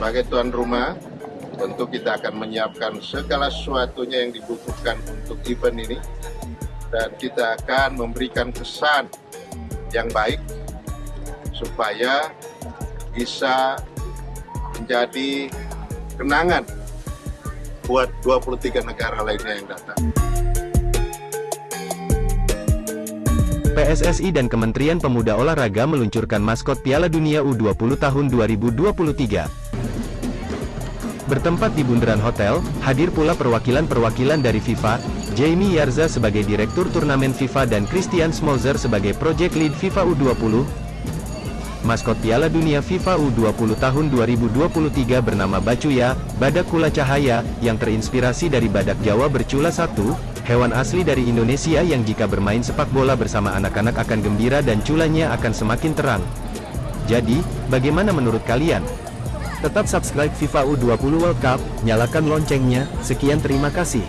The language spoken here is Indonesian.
sebagai tuan rumah, tentu kita akan menyiapkan segala sesuatunya yang dibutuhkan untuk event ini. Dan kita akan memberikan kesan yang baik supaya bisa menjadi kenangan buat 23 negara lainnya yang datang. PSSI dan Kementerian Pemuda Olahraga meluncurkan maskot Piala Dunia U20 tahun 2023. Bertempat di Bundaran Hotel, hadir pula perwakilan-perwakilan dari FIFA, Jamie Yarza sebagai Direktur Turnamen FIFA dan Christian Smolzer sebagai Project Lead FIFA U20. Maskot Piala Dunia FIFA U20 tahun 2023 bernama Bacuya, Badak Kula Cahaya, yang terinspirasi dari badak Jawa bercula satu, hewan asli dari Indonesia yang jika bermain sepak bola bersama anak-anak akan gembira dan culanya akan semakin terang. Jadi, bagaimana menurut kalian? Tetap subscribe FIFA U20 World Cup, nyalakan loncengnya, sekian terima kasih.